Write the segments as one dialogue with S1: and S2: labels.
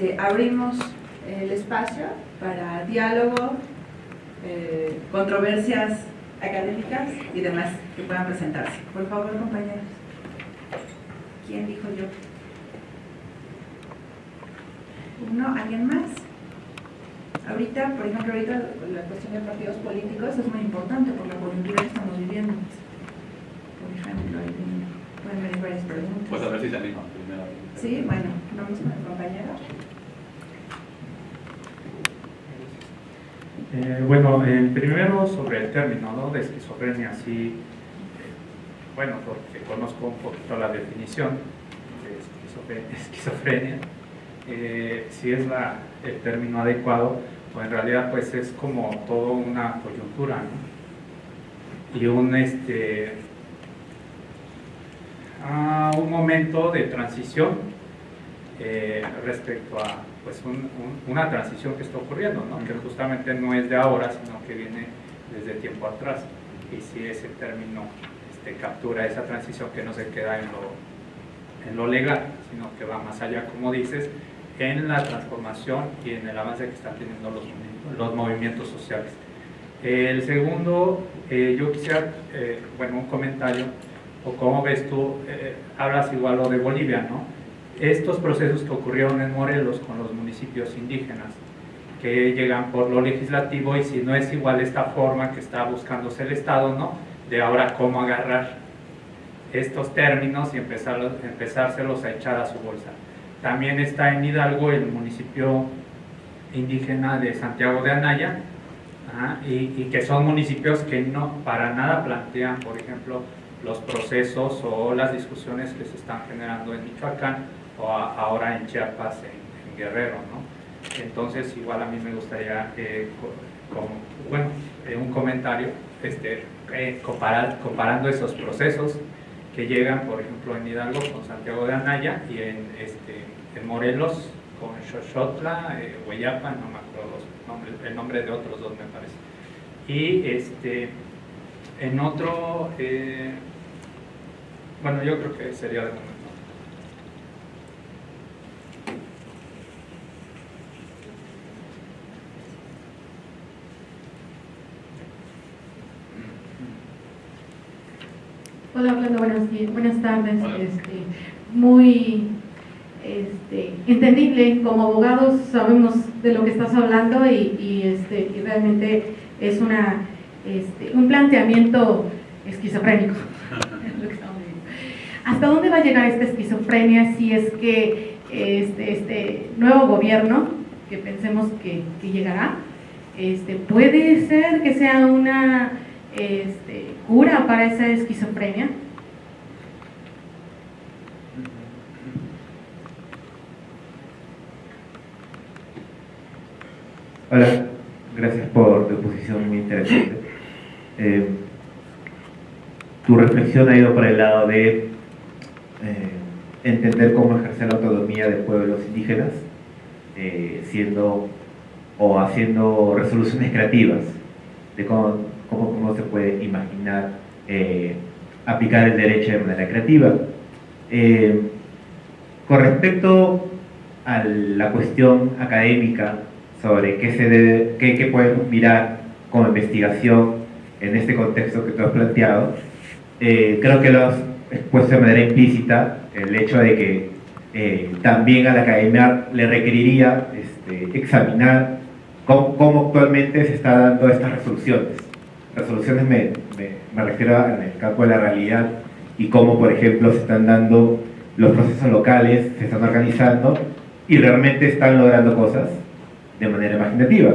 S1: este, abrimos el espacio para diálogo, eh, controversias académicas y demás que puedan presentarse. Por favor, compañeros. ¿Quién dijo yo? ¿Uno? ¿Alguien más? Ahorita, por ejemplo, ahorita la cuestión de partidos políticos es muy importante por la coyuntura que estamos viviendo. Por ejemplo, ahí pueden venir varias preguntas.
S2: Pues a ver si se primero.
S1: Sí, bueno, vamos con el compañero.
S3: Eh, bueno, primero sobre el término ¿no? de esquizofrenia, sí, eh, bueno, porque conozco un poquito la definición de esquizofrenia, eh, si es la, el término adecuado, pues en realidad pues es como toda una coyuntura ¿no? y un, este, a un momento de transición respecto a pues un, una transición que está ocurriendo, ¿no? que justamente no es de ahora, sino que viene desde tiempo atrás. Y si ese término este, captura esa transición que no se queda en lo, en lo legal, sino que va más allá, como dices, en la transformación y en el avance que están teniendo los, los movimientos sociales. El segundo, eh, yo quisiera, eh, bueno, un comentario, o cómo ves tú, eh, hablas igual lo de Bolivia, ¿no? Estos procesos que ocurrieron en Morelos con los municipios indígenas, que llegan por lo legislativo y si no es igual esta forma que está buscándose el Estado, ¿no? De ahora cómo agarrar estos términos y empezar, empezárselos a echar a su bolsa. También está en Hidalgo el municipio indígena de Santiago de Anaya, y, que son municipios que no para nada plantean, por ejemplo, los procesos o las discusiones que se están generando en Michoacán o ahora en Chiapas, en, Guerrero. ¿no? Entonces, igual a mí me gustaría, eh, bueno, eh, un comentario este, eh, comparando esos procesos que llegan, por ejemplo, en Hidalgo con Santiago de Anaya y en, este, en Morelos con Xochotla, Hueyapa, no me acuerdo el nombre de otros dos me parece. Y este, en otro, bueno, yo creo que sería de
S4: Hola, buenas, buenas tardes. Este, muy este, entendible, como abogados sabemos de lo que estás hablando y, este, realmente es una, este, un planteamiento esquizofrénico. ¿Hasta dónde va a llegar esta esquizofrenia si es que este, este nuevo gobierno, que pensemos que, que llegará, este, puede ser que sea una este, cura para esa esquizofrenia?
S5: Hola, gracias por tu exposición muy interesante. Eh, tu reflexión ha ido por el lado de eh, entender cómo ejercer la autonomía de pueblos indígenas, eh, siendo o haciendo resoluciones creativas de cómo, cómo, se puede imaginar aplicar el derecho de manera creativa. con respecto a la cuestión académica sobre qué, se debe, qué, podemos mirar como investigación en este contexto que tú has planteado, eh, creo que lo has expuesto de manera implícita el hecho de que eh, también a la academia le requeriría este, examinar cómo, actualmente se están dando estas resoluciones. Resoluciones me, me, refiero en el campo de la realidad y cómo, por ejemplo, se están dando los procesos locales, se están organizando y realmente están logrando cosas de manera imaginativa.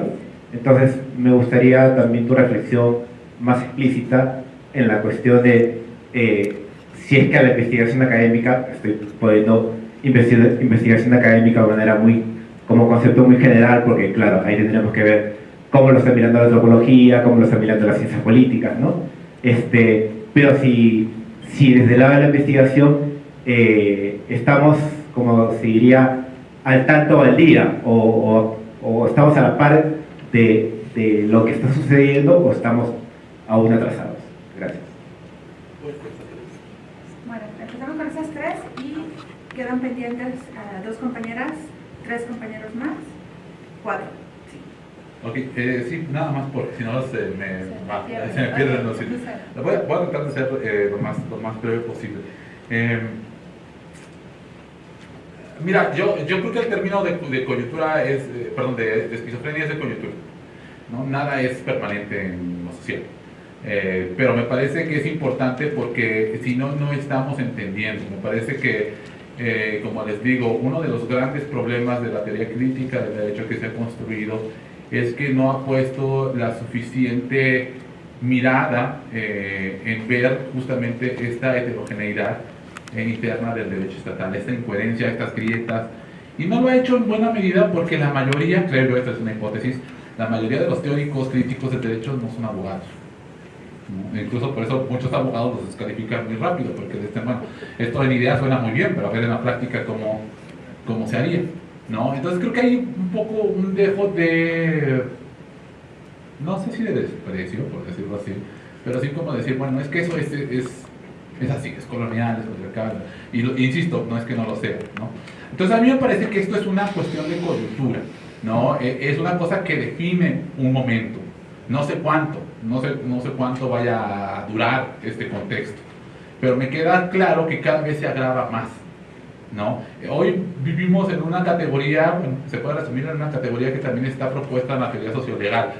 S5: Entonces, me gustaría también tu reflexión más explícita en la cuestión de eh, si es que a la investigación académica, estoy poniendo investigación académica de manera muy, como concepto muy general, porque claro, ahí tendríamos que ver cómo lo está mirando la antropología, cómo lo está mirando las ciencias políticas, ¿no? Este, pero si, si desde el lado de la investigación eh, estamos, como se diría, al tanto al día, o o estamos a la par de, de lo que está sucediendo o estamos aún atrasados. Gracias.
S1: Bueno, empezamos con esas tres y quedan pendientes a dos compañeras tres compañeros más, cuatro.
S2: Ok, eh, sí, nada más porque si no se me, va,
S1: pierde.
S2: se me pierden los sitios. Voy a, voy a tratar de ser eh, lo, más, lo más breve posible. Eh, mira, yo, yo creo que el término de, de coyuntura es, eh, perdón, de, de esquizofrenia es de coyuntura. ¿no? Nada es permanente en lo social. Eh, pero me parece que es importante porque si no, no estamos entendiendo. Me parece que, eh, como les digo, uno de los grandes problemas de la teoría crítica del derecho que se ha construido es que no ha puesto la suficiente mirada eh, en ver justamente esta heterogeneidad interna del derecho estatal, esta incoherencia, estas grietas. Y no lo ha hecho en buena medida porque la mayoría, creo yo, esta es una hipótesis, la mayoría de los teóricos críticos del derecho no son abogados. Incluso por eso muchos abogados los descalifican muy rápido, porque dicen, bueno, esto en idea suena muy bien, pero a ver en la práctica cómo, cómo se haría. ¿No? Entonces creo que hay un poco un dejo de, no sé si de desprecio, por decirlo así, pero sí como decir, bueno, es que eso es, es, es así, es colonial, es patriarcal, y lo- insisto, no es que no lo sea. ¿no? Entonces a mí me parece que esto es una cuestión de coyuntura, ¿no? E- es una cosa que define un momento, no sé cuánto, no sé, no sé cuánto vaya a durar este contexto, pero me queda claro que cada vez se agrava más. ¿No? Hoy vivimos en una categoría, se puede resumir en una categoría que también está propuesta en la teoría sociolegal,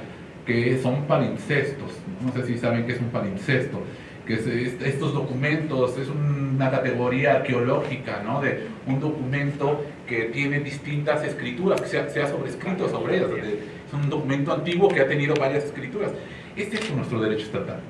S2: que son palincestos. No sé si saben qué es un palincesto, que es, es- estos documentos, es una categoría arqueológica, ¿no? De un documento que tiene distintas escrituras, que se ha, se ha sobrescrito sobre ellas. es un documento antiguo que ha tenido varias escrituras. Este es nuestro derecho estatal.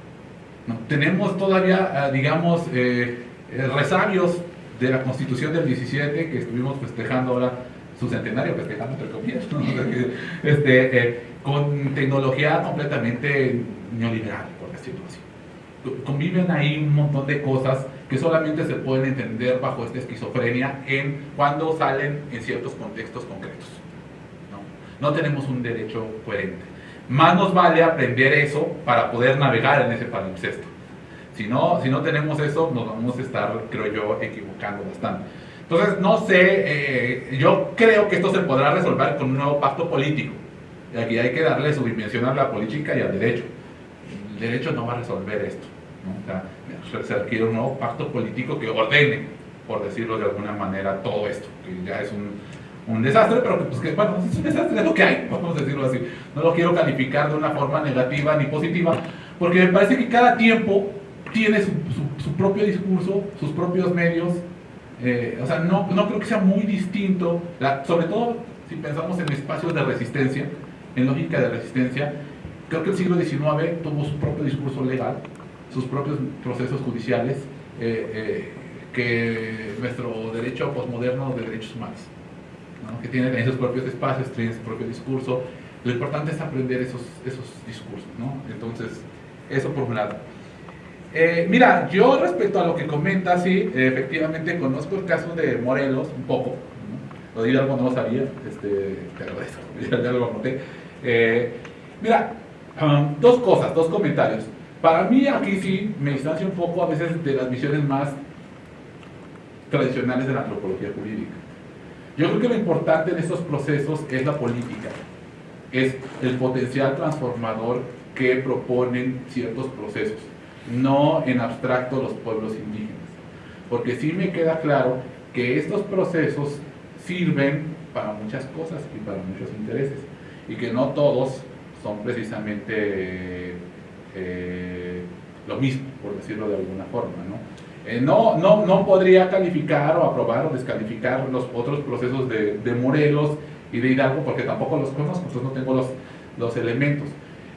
S2: ¿no? Tenemos todavía, ah, digamos, eh, eh, resabios de la Constitución del 17 que estuvimos festejando ahora su centenario, festejando entre comillas, este, eh, con tecnología completamente neoliberal, por decirlo así. Conviven ahí un montón de cosas que solamente se pueden entender bajo esta esquizofrenia en cuando salen en ciertos contextos concretos. ¿no? no tenemos un derecho coherente. Más nos vale aprender eso para poder navegar en ese palimpsesto. Si no, si no tenemos eso, nos vamos a estar, creo yo, equivocando bastante. Entonces, no sé, eh, yo creo que esto se podrá resolver con un nuevo pacto político. Y aquí hay que darle su dimensión a la política y al derecho. El derecho no va a resolver esto. ¿no? O sea, se requiere un nuevo pacto político que ordene, por decirlo de alguna manera, todo esto, que ya es un, un desastre, pero que, pues, que, bueno, es un desastre, es lo que hay, vamos a decirlo así. No lo quiero calificar de una forma negativa ni positiva, porque me parece que cada tiempo tiene su, su- su propio discurso, sus propios medios. eh, o sea, no, no creo que sea muy distinto, la- sobre todo si pensamos en espacios de resistencia, en lógica de resistencia. Creo que el siglo XIX tuvo su propio discurso legal, sus propios procesos judiciales, eh, eh, que nuestro derecho posmoderno de derechos humanos, ¿no? que tiene sus propios espacios, tiene su propio discurso. Lo importante es aprender esos, esos discursos, ¿no? Entonces, eso por un lado. Eh, mira, yo respecto a lo que comentas, sí, efectivamente conozco el caso de Morelos un poco. ¿no? Lo de Hidalgo no lo sabía, este, pero eso, ya, lo anoté. Eh, mira, um, dos cosas, dos comentarios. Para mí aquí sí me distancio un poco a veces de las visiones más tradicionales de la antropología jurídica. Yo creo que lo importante en estos procesos es la política, es el potencial transformador que proponen ciertos procesos, no en abstracto los pueblos indígenas. Porque sí me queda claro que estos procesos sirven para muchas cosas y para muchos intereses, y que no todos son precisamente eh, lo mismo, por decirlo de alguna forma. ¿no? Eh, no, no, no podría calificar o aprobar o descalificar los otros procesos de, de Morelos y de Hidalgo porque tampoco los conozco, entonces no tengo los, los elementos.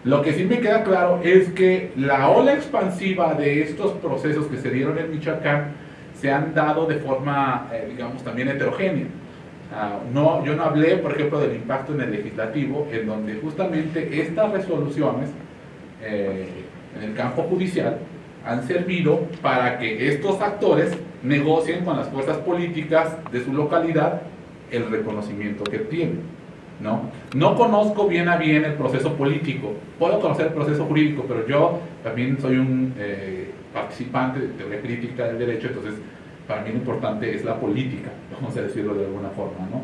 S2: Lo que sí me queda claro es que la ola expansiva de estos procesos que se dieron en Michoacán se han dado de forma, eh, digamos, también heterogénea. Ah, no, yo no hablé, por ejemplo, del impacto en el legislativo, en donde justamente estas resoluciones eh, en el campo judicial han servido para que estos actores negocien con las fuerzas políticas de su localidad el reconocimiento que tienen. ¿No? no conozco bien a bien el proceso político, puedo conocer el proceso jurídico, pero yo también soy un eh, participante de teoría crítica del derecho, entonces para mí lo importante es la política, vamos a decirlo de alguna forma. ¿no?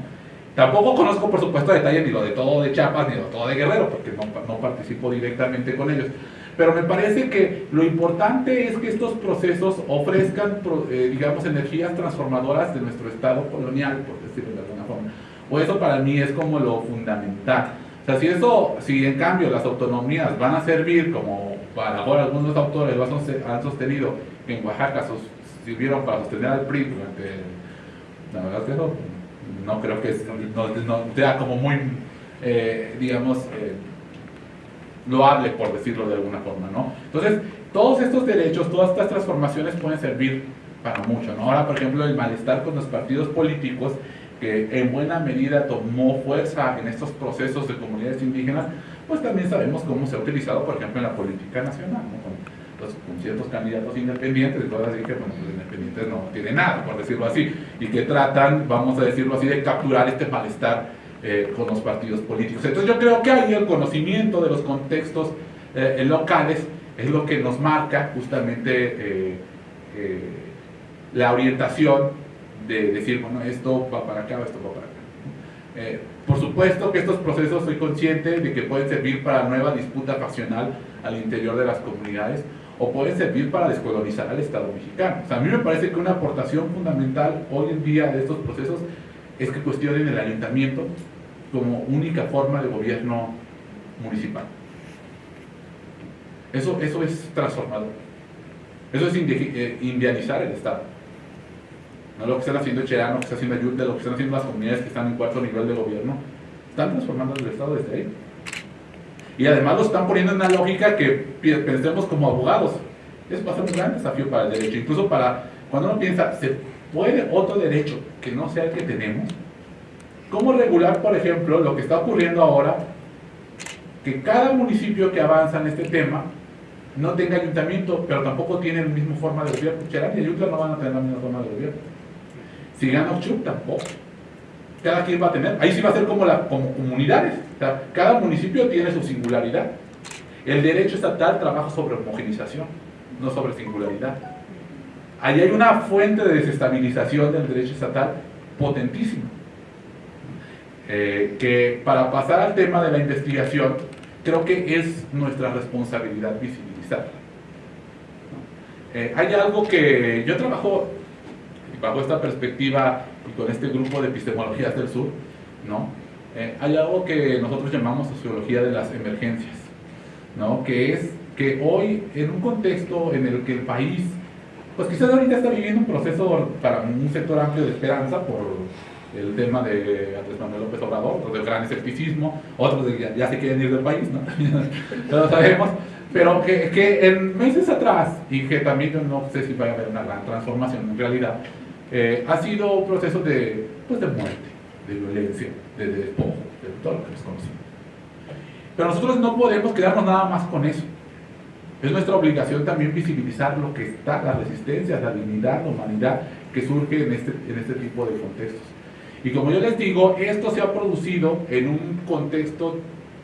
S2: Tampoco conozco, por supuesto, detalles ni lo de todo de Chiapas ni lo de todo de Guerrero, porque no, participo directamente con ellos. Pero me parece que lo importante es que estos procesos ofrezcan, eh, digamos, energías transformadoras de nuestro Estado colonial, por decirlo de alguna. O eso para mí es como lo fundamental. O sea, si eso, si en cambio las autonomías van a servir como para ahora algunos autores lo han sostenido en Oaxaca, sirvieron para sostener al PRI durante, la verdad es que no, no creo que no, sea como muy, eh, digamos, eh, loable, por decirlo de alguna forma, ¿no? Entonces, todos estos derechos, todas estas transformaciones pueden servir para mucho, ¿no? Ahora, por ejemplo, el malestar con los partidos políticos, que en buena medida tomó fuerza en estos procesos de comunidades indígenas, pues también sabemos cómo se ha utilizado, por ejemplo, en la política nacional. Con, con ciertos candidatos independientes, y todas así que los independientes no tienen nada, por decirlo así, y que tratan, vamos a decirlo así, de capturar este malestar eh, con los partidos políticos. Entonces yo creo que ahí el conocimiento de los contextos eh, locales es lo que nos marca justamente eh, la orientación de decir, bueno, esto va para acá, esto va para acá. por supuesto que estos procesos soy consciente de que pueden servir para nueva disputa faccional al interior de las comunidades o pueden servir para descolonizar al Estado mexicano. O a mí me parece que una aportación fundamental hoy en día de estos procesos es que cuestionen el ayuntamiento como única forma de gobierno municipal. Eso, eso es transformador. Eso es eh, indianizar el Estado. No lo que están haciendo Cherano, lo que está haciendo Ayuda, lo que están haciendo las comunidades que están en cuarto nivel de gobierno, están transformando el Estado desde ahí. Y además lo están poniendo en una lógica que pensemos como abogados. Es ser un gran desafío para el derecho. Incluso para, cuando uno piensa, ¿se puede otro derecho que no sea el que tenemos? ¿Cómo regular, por ejemplo, lo que está ocurriendo ahora? Que cada municipio que avanza en este tema no tenga ayuntamiento, pero tampoco tiene la misma forma de gobierno. Cherán y Ayutla no van a tener la misma forma de gobierno. Si gana Ochuc, tampoco. Cada quien va a tener. Ahí sí va a ser como, la, como comunidades. cada municipio tiene su singularidad. El derecho estatal trabaja sobre homogenización, no sobre singularidad. Ahí hay una fuente de desestabilización del derecho estatal potentísima. Eh, que para pasar al tema de la investigación, creo que es nuestra responsabilidad visibilizarla. Eh, hay algo que yo trabajo bajo esta perspectiva y con este grupo de epistemologías del sur, ¿no? Eh, hay algo que nosotros llamamos sociología de las emergencias, ¿no? que es que hoy en un contexto en el que el país, pues quizás ahorita está viviendo un proceso para un sector amplio de esperanza por el tema de Andrés Manuel López Obrador, otros del gran escepticismo, otros de ya, ya se quieren ir del país, ¿no? lo sabemos, pero que, que, en meses atrás, y que también yo no sé si vaya a haber una gran transformación en realidad, eh, ha sido un proceso de, pues de muerte, de violencia, de, despojo, de todo lo que les conocimos. Pero nosotros no podemos quedarnos nada más con eso. Es nuestra obligación también visibilizar lo que está, la resistencia, la dignidad, la humanidad que surge en este, en este tipo de contextos. Y como yo les digo, esto se ha producido en un contexto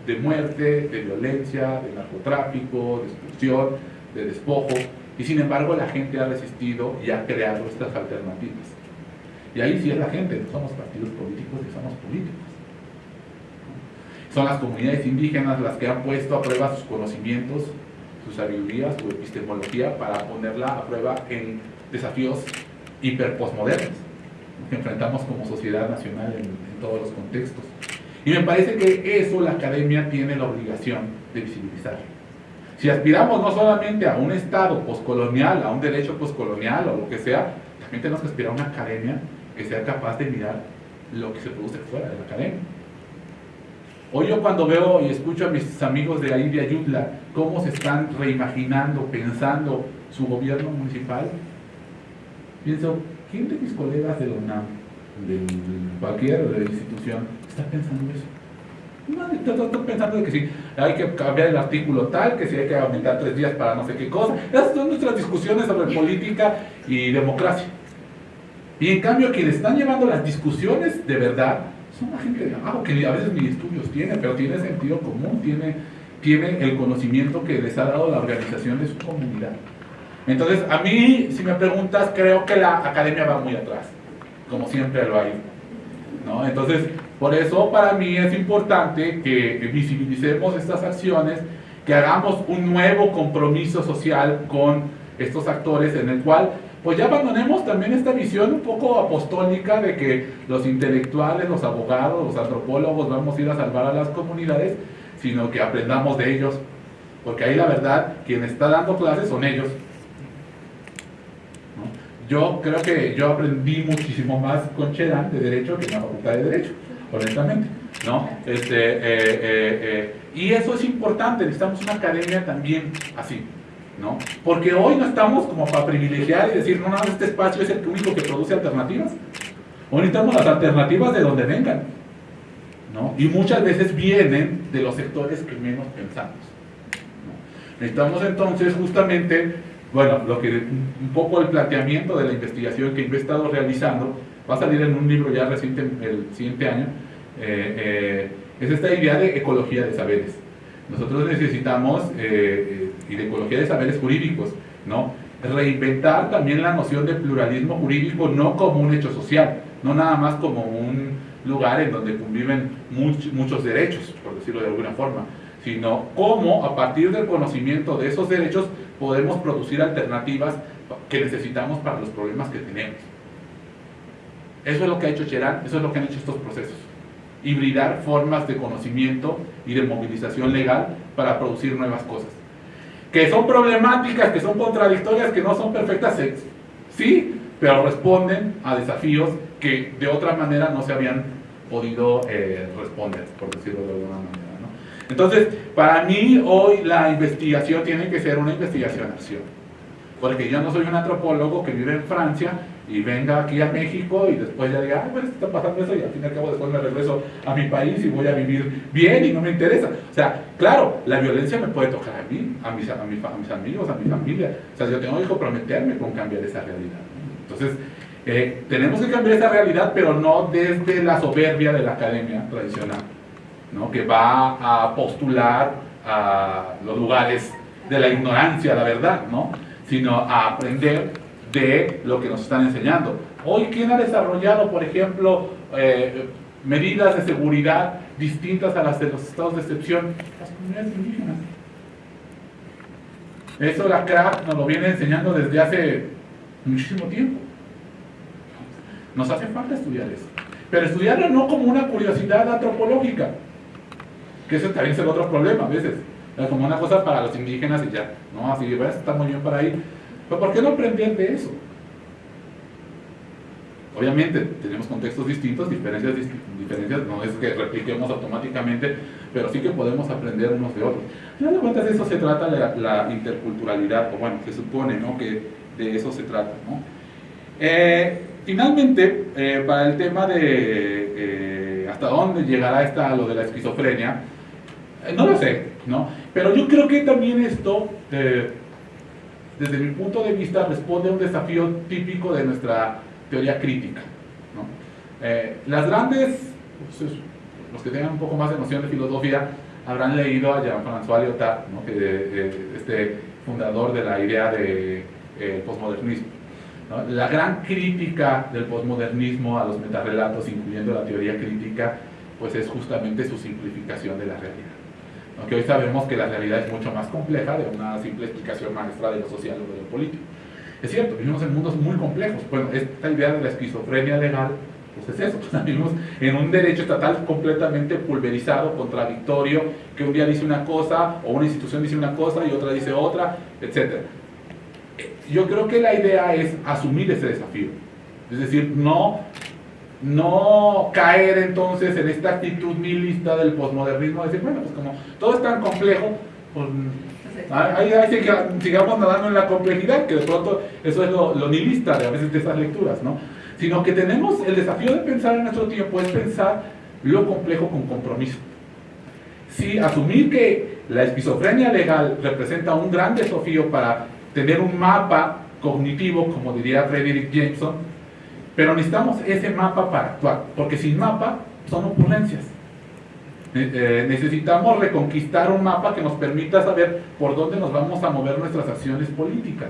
S2: de muerte, de violencia, de narcotráfico, de expulsión, de despojo, y sin embargo la gente ha resistido y ha creado estas alternativas. Y ahí sí es la gente, no somos partidos políticos y somos políticos. Son las comunidades indígenas las que han puesto a prueba sus conocimientos, su sabiduría, su epistemología para ponerla a prueba en desafíos hiperpostmodernos que enfrentamos como sociedad nacional en, todos los contextos. Y me parece que eso la academia tiene la obligación de visibilizar. Si aspiramos no solamente a un Estado poscolonial, a un derecho poscolonial o lo que sea, también tenemos que aspirar a una academia que sea capaz de mirar lo que se produce fuera de la academia. Hoy yo cuando veo y escucho a mis amigos de ahí de Ayutla cómo se están reimaginando, pensando su gobierno municipal, pienso, ¿Quién de mis colegas de la UNAM, de cualquier institución, está pensando eso? No, estoy pensando de que si hay que cambiar el artículo tal, que si hay que aumentar tres días para no sé qué cosa. Esas son nuestras discusiones sobre política y democracia. Y en cambio, quienes están llevando las discusiones de verdad son la gente de abajo, que a veces ni estudios tiene, pero tiene sentido común, tiene, tiene el conocimiento que les ha dado la organización de su comunidad. Entonces, a mí, si me preguntas, creo que la academia va muy atrás, como siempre lo hay. ¿no? Entonces, Por eso para mí es importante que visibilicemos estas acciones, que hagamos un nuevo compromiso social con estos actores en el cual pues ya abandonemos también esta visión un poco apostólica de que los intelectuales, los abogados, los antropólogos vamos a ir a salvar a las comunidades, sino que aprendamos de ellos, porque ahí la verdad, quien está dando clases son ellos. Yo creo que yo aprendí muchísimo más con Chedan de Derecho que en la Facultad de Derecho, honestamente. ¿no? Este, eh, eh, eh, y eso es importante, necesitamos una academia también así. ¿no? Porque hoy no estamos como para privilegiar y decir, no, no, este espacio es el único que produce alternativas. Hoy necesitamos las alternativas de donde vengan, ¿no? Y muchas veces vienen de los sectores que menos pensamos. Necesitamos entonces justamente, bueno, lo que un poco el planteamiento de la investigación que he estado realizando, va a salir en un libro ya reciente, el siguiente año, eh, eh, es esta idea de ecología de saberes. Nosotros necesitamos, eh, y de ecología de saberes jurídicos, ¿no? reinventar también la noción de pluralismo jurídico no como un hecho social, no nada más como un lugar en donde conviven muchos derechos, por decirlo de alguna forma, sino cómo a partir del conocimiento de esos derechos podemos producir alternativas que necesitamos para los problemas que tenemos. Eso es lo que ha hecho Cherán, eso es lo que han hecho estos procesos. Hibridar formas de conocimiento y de movilización legal para producir nuevas cosas. Que son problemáticas, que son contradictorias, que no son perfectas, sí, pero responden a desafíos que de otra manera no se habían podido eh, responder, por decirlo de alguna manera. Entonces, para mí hoy la investigación tiene que ser una investigación-acción. Porque yo no soy un antropólogo que vive en Francia y venga aquí a México y después ya diga, ay, pues está pasando eso y al fin y al cabo después me regreso a mi país y voy a vivir bien y no me interesa. O sea, claro, la violencia me puede tocar a mí, a mis, a, mis amigos, a mi familia. O sea, yo tengo que comprometerme con cambiar esa realidad. Entonces, eh, tenemos que cambiar esa realidad, pero no desde la soberbia de la academia tradicional que va a postular a los lugares de la ignorancia, la verdad, ¿no? sino a aprender de lo que nos están enseñando. Hoy, ¿quién ha desarrollado, por ejemplo, eh, medidas de seguridad distintas a las de los estados de excepción? Las comunidades indígenas. Eso la CRAC nos lo viene enseñando desde hace muchísimo tiempo. Nos hace falta estudiar eso. Pero estudiarlo no como una curiosidad antropológica, que ese también es el otro problema a veces. Es como una cosa para los indígenas y ya, ¿no? Así, ves, está muy bien para ahí. Pero ¿por qué no aprender de eso? Obviamente tenemos contextos distintos, diferencias, diferencias, no es que repliquemos automáticamente, pero sí que podemos aprender unos de otros. Al final de cuentas eso se trata de la, interculturalidad, o bueno, se supone ¿no? que de eso se trata. Eh, finalmente, eh, para el tema de eh, hasta dónde llegará esta, lo de la esquizofrenia, no lo sé, ¿no? Pero yo creo que también esto, desde mi punto de vista, responde a un desafío típico de nuestra teoría crítica. Eh, las grandes, pues, los que tengan un poco más de noción de filosofía, habrán leído a Jean-François Lyotard, ¿no? que, este fundador de la idea del de, posmodernismo. La gran crítica del posmodernismo a los metarrelatos, incluyendo la teoría crítica, pues es justamente su simplificación de la realidad. Aunque hoy sabemos que la realidad es mucho más compleja de una simple explicación maestra de lo social o de lo político. Es cierto, vivimos en mundos muy complejos. Bueno, esta idea de la esquizofrenia legal, pues es eso, vivimos en un derecho estatal completamente pulverizado, contradictorio, que un día dice una cosa, o una institución dice una cosa y otra dice otra, etc. Yo creo que la idea es asumir ese desafío. Es decir, no no caer entonces en esta actitud nihilista del posmodernismo, decir, bueno, pues como todo es tan complejo, pues ahí, sigamos nadando en la complejidad, que de pronto eso es lo, nihilista de a veces de esas lecturas, ¿no? Sino que tenemos el desafío de pensar en nuestro tiempo, es pensar lo complejo con compromiso. Sí, asumir que la esquizofrenia legal representa un gran desafío para tener un mapa cognitivo, como diría Frederick Jameson, pero necesitamos ese mapa para actuar, porque sin mapa son ocurrencias. Eh, necesitamos reconquistar un mapa que nos permita saber por dónde nos vamos a mover nuestras acciones políticas.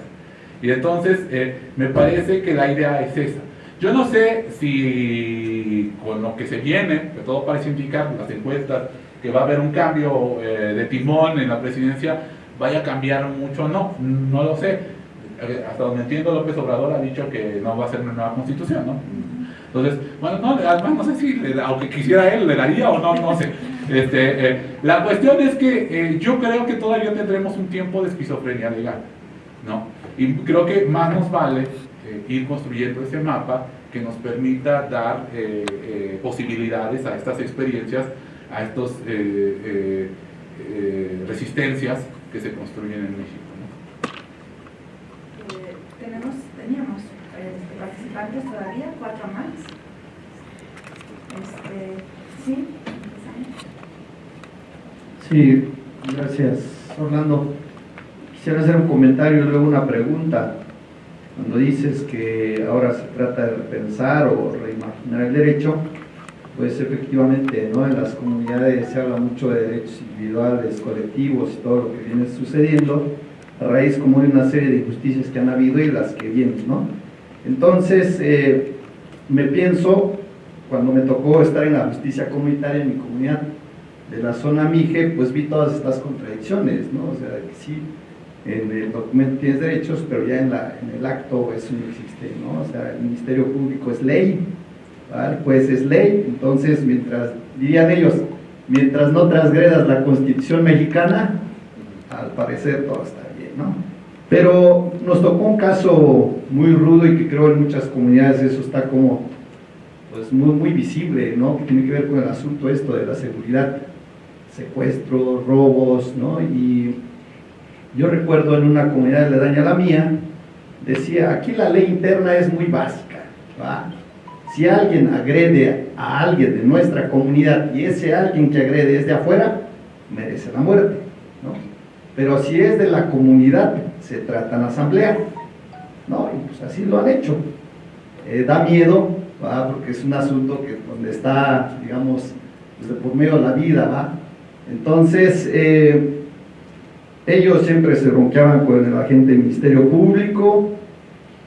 S2: Y entonces eh, me parece que la idea es esa. Yo no sé si con lo que se viene, que todo parece indicar, las encuestas, que va a haber un cambio eh, de timón en la presidencia, vaya a cambiar mucho o no, no lo sé. Eh, hasta donde entiendo, López Obrador ha dicho que no va a ser una nueva constitución, ¿no? Entonces, bueno, no, además no sé si, aunque quisiera él, le daría o no, no sé. Este, eh, la cuestión es que yo creo que todavía tendremos un tiempo de esquizofrenia legal, ¿no? Y creo que más nos vale ir construyendo ese mapa que nos permita dar posibilidades a estas experiencias a estas eh, eh, eh, resistencias que se construyen en México.
S1: tenemos, teníamos este, participantes todavía, cuatro más. Este, ¿Sí?
S6: Sí, gracias Orlando. Quisiera hacer un comentario y luego una pregunta. Cuando dices que ahora se trata de repensar o reimaginar el derecho, pues efectivamente ¿no? en las comunidades se habla mucho de derechos individuales, colectivos y todo lo que viene sucediendo a raíz como de una serie de injusticias que han habido y las que vienen. ¿no? Entonces, eh, me pienso, cuando me tocó estar en la justicia comunitaria en mi comunidad de la zona Mije, pues vi todas estas contradicciones, ¿no? O sea, que sí, en el documento tienes derechos, pero ya en, el acto eso no existe, ¿no? O sea, el Ministerio Público es ley, pues es ley, entonces mientras, dirían ellos, mientras no transgredas la constitución mexicana, al parecer todo está Pero nos tocó un caso muy rudo y que creo en muchas comunidades eso está como pues muy, visible, ¿no? Que tiene que ver con el asunto esto de la seguridad, secuestros, robos, ¿no? Y yo recuerdo en una comunidad de daña a la mía, decía, aquí la ley interna es muy básica. Si alguien agrede a alguien de nuestra comunidad y ese alguien que agrede es de afuera, merece la muerte. ¿no? Pero si es de la comunidad, se trata en asamblea. ¿no? Y pues así lo han hecho. Eh, da miedo, porque es un asunto que donde está, digamos, desde por medio de la vida. ¿va? Entonces, eh, ellos siempre se ronqueaban con el agente del Ministerio Público,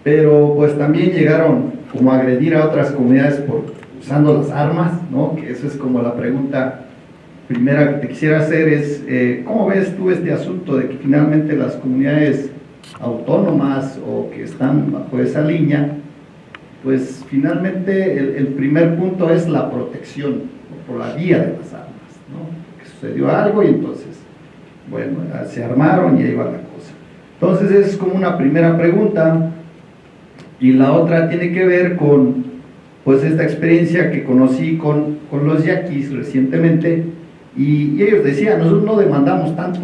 S6: pero pues también llegaron como agredir a otras comunidades por usando las armas, ¿no? Que eso es como la pregunta primera que te quisiera hacer es, eh, ¿cómo ves tú este asunto de que finalmente las comunidades autónomas o que están bajo esa línea, pues finalmente el, primer punto es la protección por la vía de las armas, ¿no? Que sucedió algo y entonces, bueno, se armaron y ahí va la cosa. Entonces es como una primera pregunta y la otra tiene que ver con pues esta experiencia que conocí con, con los yaquis recientemente y, ellos decían, nosotros no demandamos tanto,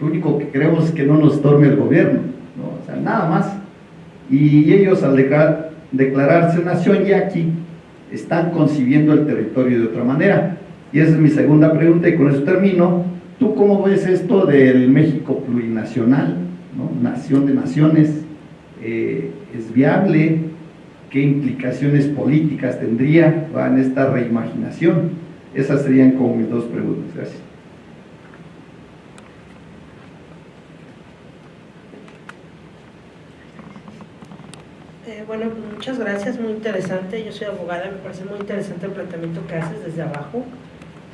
S6: lo único que queremos es que no nos torme el gobierno, ¿no? o sea, nada más. Y ellos al declararse nación yaqui están concibiendo el territorio de otra manera. Y esa es mi segunda pregunta y con eso termino. ¿Tú cómo ves esto del México plurinacional, nación de naciones? Eh, es viable, qué implicaciones políticas tendría en esta reimaginación. Esas serían como mis dos preguntas. Gracias.
S7: Eh, bueno, muchas gracias, muy interesante. Yo soy abogada, me parece muy interesante el planteamiento que haces desde abajo.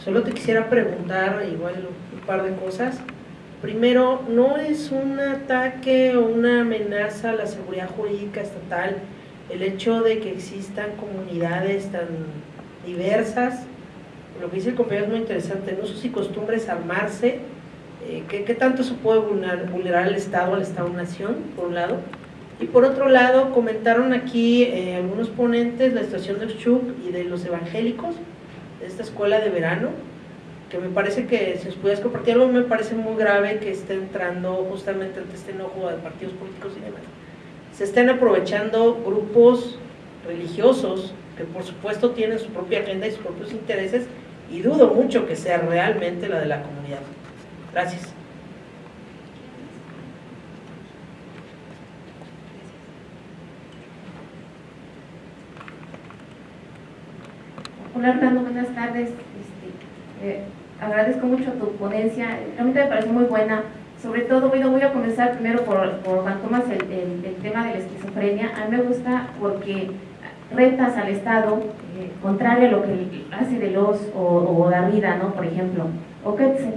S7: Solo te quisiera preguntar igual un par de cosas. Primero, no es un ataque o una amenaza a la seguridad jurídica estatal el hecho de que existan comunidades tan diversas. Lo que dice el compañero es muy interesante, en usos y costumbres armarse. Eh, ¿qué, tanto se puede vulnerar, vulnerar al Estado, al Estado-Nación, por un lado? Y por otro lado, comentaron aquí eh, algunos ponentes la situación de Uxchuc y de los evangélicos, de esta escuela de verano que me parece que si os pudieras compartir algo, me parece muy grave que esté entrando justamente ante este enojo de partidos políticos y demás. Se estén aprovechando grupos religiosos que por supuesto tienen su propia agenda y sus propios intereses y dudo mucho que sea realmente la de la comunidad. Gracias.
S4: Hola Hernando, buenas tardes. Este, eh, agradezco mucho tu ponencia, realmente me parece muy buena. Sobre todo, bueno, voy a comenzar primero por, por Juan Tomás, el, el, tema de la esquizofrenia. A mí me gusta porque
S8: retas al Estado, eh, contrario a lo que hace de los o, o Darrida, ¿no? por ejemplo, o Ketze.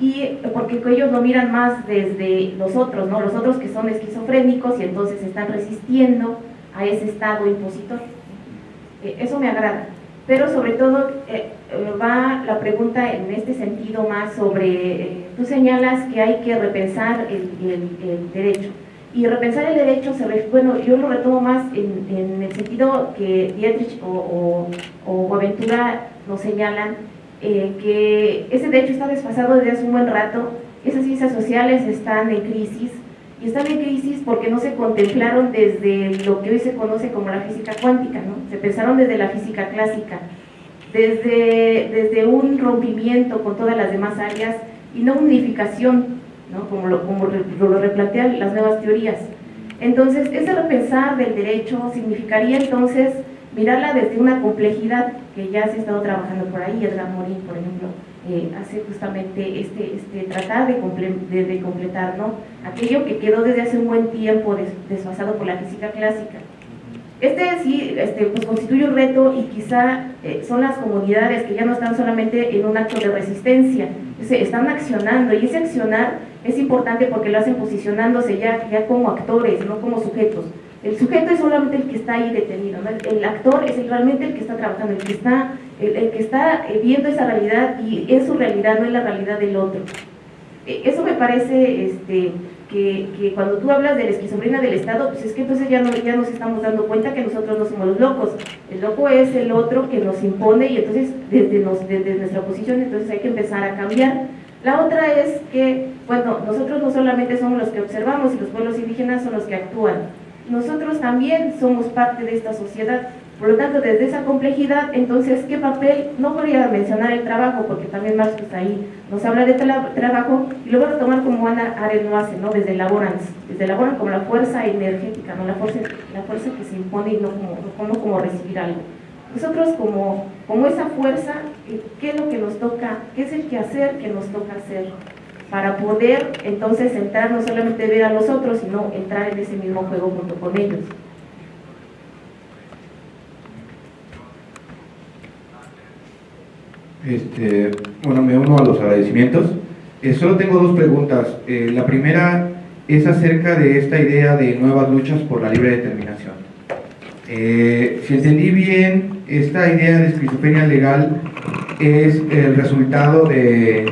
S8: Y porque ellos lo miran más desde los otros, ¿no? los otros que son esquizofrénicos y entonces están resistiendo a ese Estado impositor. Eh, eso me agrada. Pero sobre todo eh, va la pregunta en este sentido más sobre, tú señalas que hay que repensar el, el derecho y repensar el derecho, se bueno, yo lo retomo más en, el sentido que Dietrich o, o, Aventura nos señalan, eh, que ese derecho está desfasado desde hace un buen rato, esas ciencias sociales están en crisis, y están en crisis porque no se contemplaron desde lo que hoy se conoce como la física cuántica, ¿no? se pensaron desde la física clásica, desde, desde un rompimiento con todas las demás áreas y no unificación como, lo, como lo replantean las nuevas teorías. Entonces, ese repensar del derecho significaría entonces mirarla desde una complejidad que ya se ha estado trabajando por ahí, Edgar Morin, por ejemplo, eh, hace justamente este, este tratar de, de, completar ¿no? aquello que quedó desde hace un buen tiempo desfasado por la física clásica. Este sí este, pues constituye un reto y quizá eh, son las comunidades que ya no están solamente en un acto de resistencia, se están accionando y ese accionar es importante porque lo hacen posicionándose ya, ya como actores, no como sujetos. El sujeto es solamente el que está ahí detenido, el, actor es realmente el que está trabajando, el que está, el, que está eh, viendo esa realidad y es su realidad, no es la realidad del otro. E, eso me parece este, que, que, cuando tú hablas de la esquizofrenia del Estado, pues es que entonces ya, no, ya nos estamos dando cuenta que nosotros no somos los locos. El loco es el otro que nos impone y entonces desde, nos, desde nuestra posición entonces hay que empezar a cambiar. La otra es que, bueno, nosotros no solamente somos los que observamos y los pueblos indígenas son los que actúan. Nosotros también somos parte de esta sociedad por lo tanto, desde esa complejidad, entonces, ¿qué papel? No voy a mencionar el trabajo, porque también Marx pues, ahí nos habla de trabajo, y lo voy a tomar como Ana Arendt lo hace, ¿no? Desde Laborans, desde Laborans como la fuerza energética, ¿no? La fuerza, la fuerza que se impone y no como, como recibir algo. Nosotros como, como esa fuerza, ¿qué es lo que nos toca? ¿Qué es el que hacer que nos toca hacer? Para poder entonces entrar, no solamente ver a los otros, sino entrar en ese mismo juego junto con ellos.
S9: Este, bueno, me uno a los agradecimientos. Eh, solo tengo dos preguntas. Eh, la primera es acerca de esta idea de nuevas luchas por la libre determinación. Eh, si entendí bien, esta idea de esquizofrenia legal es el resultado de,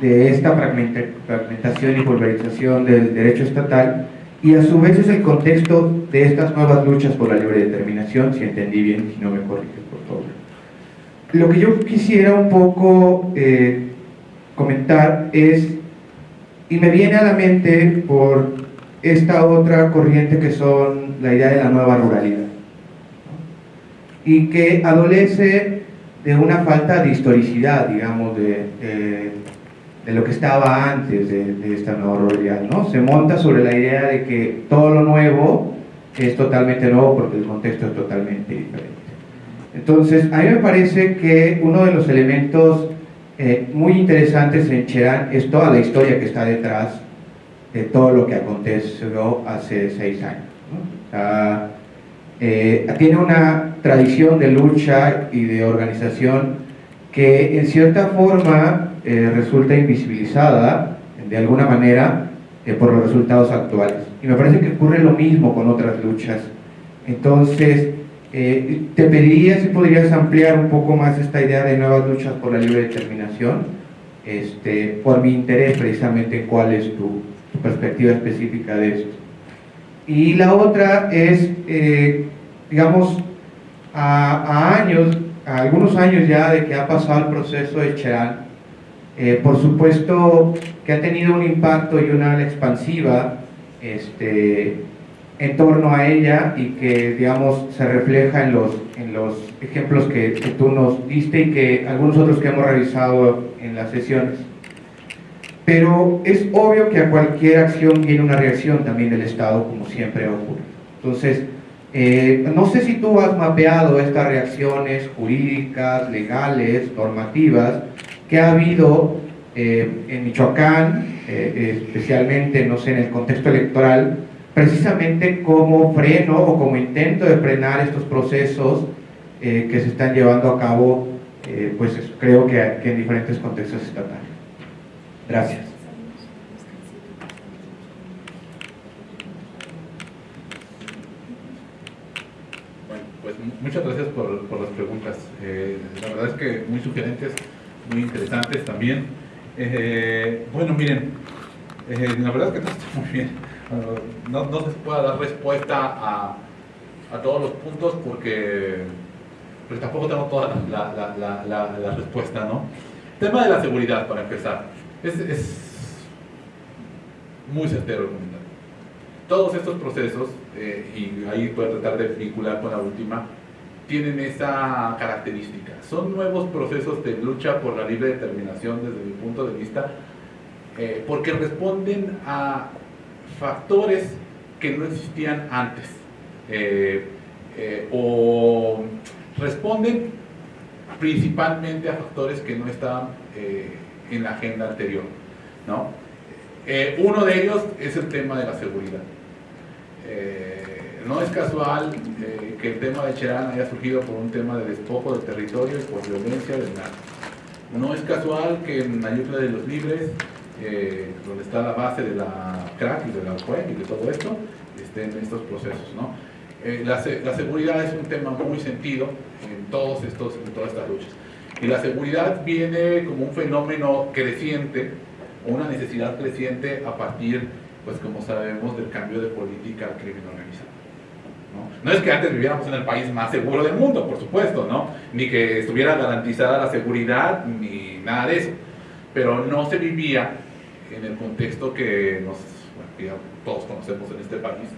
S9: de esta fragmentación y pulverización del derecho estatal y a su vez es el contexto de estas nuevas luchas por la libre determinación, si entendí bien, si no me corriges por favor. Lo que yo quisiera un poco eh, comentar es, y me viene a la mente por esta otra corriente que son la idea de la nueva ruralidad, y que adolece de una falta de historicidad, digamos, de, de, lo que estaba antes de, de, esta nueva ruralidad, ¿no? Se monta sobre la idea de que todo lo nuevo es totalmente nuevo porque el contexto es totalmente diferente. Entonces, a mí me parece que uno de los elementos eh, muy interesantes en Cherán es toda la historia que está detrás de todo lo que aconteció hace seis años. Eh, tiene una tradición de lucha y de organización que en cierta forma eh, resulta invisibilizada de alguna manera por los resultados actuales. Y me parece que ocurre lo mismo con otras luchas. Entonces, eh, te pediría si podrías ampliar un poco más esta idea de nuevas luchas por la libre determinación, este, por mi interés precisamente cuál es tu, perspectiva específica de esto. Y la otra es, eh, digamos, a, años, a algunos años ya de que ha pasado el proceso de Cherán, eh, por supuesto que ha tenido un impacto y una ala expansiva este, en torno a ella y que, digamos, se refleja en los, en los ejemplos que, tú nos diste y que algunos otros que hemos revisado en las sesiones. Pero es obvio que a cualquier acción viene una reacción también del Estado, como siempre ocurre. Entonces, eh, no sé si tú has mapeado estas reacciones jurídicas, legales, normativas, que ha habido eh, en Michoacán, eh, especialmente, no sé, en el contexto electoral, precisamente como freno o como intento de frenar estos procesos eh, que se están llevando a cabo, eh, pues creo que, que en diferentes contextos estatales. Gracias.
S2: Pues muchas gracias por, las preguntas. Eh, la verdad es que muy sugerentes, muy interesantes también. Eh, bueno, miren, eh, la verdad es que no está muy bien. No, no se puede dar respuesta a, a todos los puntos porque, porque tampoco tengo toda la, la, la, la, respuesta, ¿no? Tema de la seguridad, para empezar. Es, es muy certero el comentario. Todos estos procesos, eh, y ahí puedo tratar de vincular con la última, tienen esa característica. Son nuevos procesos de lucha por la libre determinación desde mi punto de vista, eh, porque responden a factores que no existían antes, eh, eh, o responden principalmente a factores que no estaban en la agenda anterior. ¿no? Uno de ellos es el tema de la seguridad. No es casual eh, que el tema de Cherán haya surgido por un tema de despojo del territorio y por violencia del narco. No es casual que en Ayutla de los Libres, eh, donde está la base de la crack y de la CUEC y de todo esto, estén estos procesos. ¿no? Eh, la, se- la seguridad es un tema muy sentido en, todos estos, en todas estas luchas. Y la seguridad viene como un fenómeno creciente, una necesidad creciente a partir, pues como sabemos, del cambio de política al crimen organizado. ¿No? Es que antes viviéramos en el país más seguro del mundo, por supuesto, ¿no? ni que estuviera garantizada la seguridad, ni nada de eso, pero no se vivía en el contexto que, nos, ya todos conocemos en este país,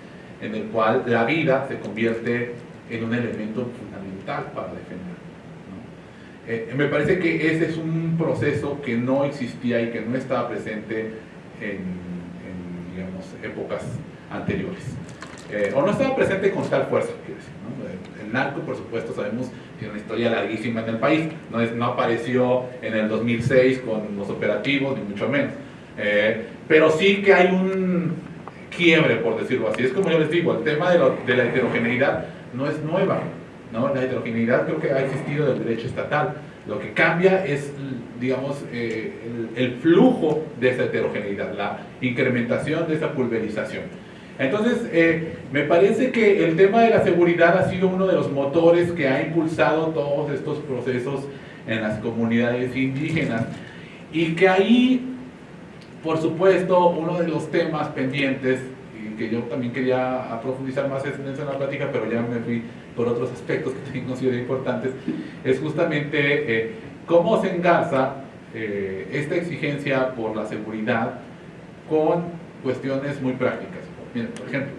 S2: en el cual la vida se convierte en un elemento fundamental para defender. Eh, me parece que ese es un proceso que no existía y que no estaba presente en, épocas anteriores. O no estaba presente con tal fuerza, quiero decir. ¿no? El, narco, por supuesto, sabemos, tiene una historia larguísima en el país. No, apareció en el 2006 con los operativos, ni mucho menos. Eh, pero sí que hay un quiebre, por decirlo así. Es como yo les digo, el tema de, la heterogeneidad no es nueva. La heterogeneidad creo que ha existido del derecho estatal. Lo que cambia es, digamos, eh, el flujo de esa heterogeneidad, la incrementación de esa pulverización. Entonces, eh, me parece que el tema de la seguridad ha sido uno de los motores que ha impulsado todos estos procesos en las comunidades indígenas y que ahí por supuesto, uno de los temas pendientes, y que yo también quería profundizar más en eso en la plática, pero ya me fui por otros aspectos que también considero importantes, es justamente eh, cómo se engarza eh, esta exigencia por la seguridad con cuestiones muy prácticas. Miren, por ejemplo,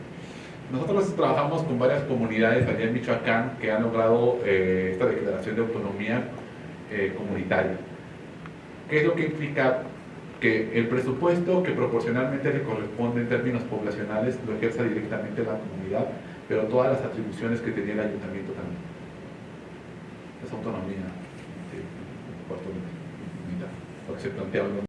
S2: nosotros trabajamos con varias comunidades allá en Michoacán que han logrado eh, esta declaración de autonomía eh, comunitaria. ¿Qué es lo que implica? Que el presupuesto que proporcionalmente le corresponde en términos poblacionales lo ejerza directamente la comunidad, pero todas las atribuciones que tenía el ayuntamiento también. Es autonomía de cuarto mitad, lo que se los